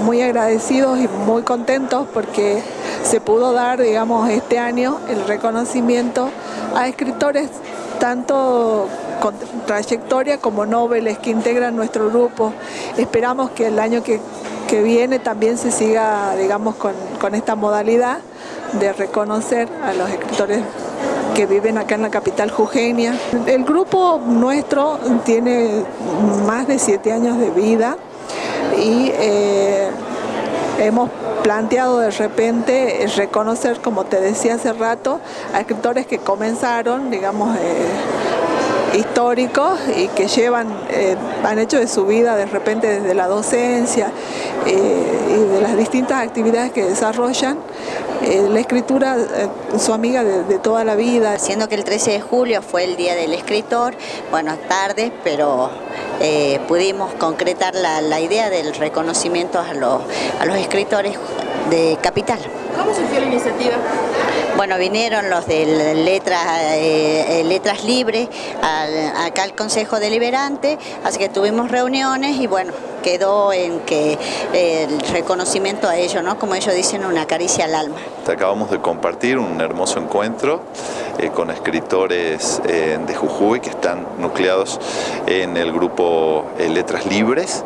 muy agradecidos y muy contentos porque se pudo dar, digamos, este año el reconocimiento a escritores tanto con trayectoria como noveles que integran nuestro grupo. Esperamos que el año que, viene también se siga, digamos, con, con esta modalidad de reconocer a los escritores que viven acá en la capital jujeña. El grupo nuestro tiene más de siete años de vida y eh, hemos planteado de repente reconocer, como te decía hace rato, a escritores que comenzaron, digamos, eh, históricos y que llevan, eh, han hecho de su vida de repente desde la docencia y de las distintas actividades que desarrollan, la escritura su amiga de, toda la vida. Siendo que el 13 de julio fue el Día del Escritor, buenas tardes, pero eh, pudimos concretar la, idea del reconocimiento a los, a los escritores de Capital. ¿Cómo surgió la iniciativa? Bueno, vinieron los de letras, eh, eh, letras libres acá al Consejo Deliberante, así que tuvimos reuniones y bueno, quedó en que el reconocimiento a ellos, ¿no? como ellos dicen, una caricia al alma. Acabamos de compartir un hermoso encuentro eh, con escritores de Jujuy que están nucleados en el grupo Letras Libres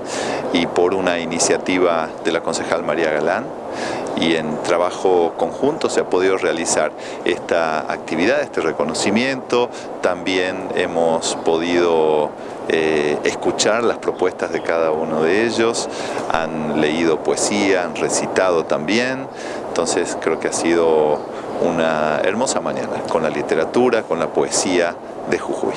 y por una iniciativa de la concejal María Galán y en trabajo conjunto se ha podido realizar esta actividad, este reconocimiento. También hemos podido eh, escuchar las propuestas de cada uno de ellos, han leído poesía, han recitado también, entonces creo que ha sido una hermosa mañana con la literatura, con la poesía de Jujuy.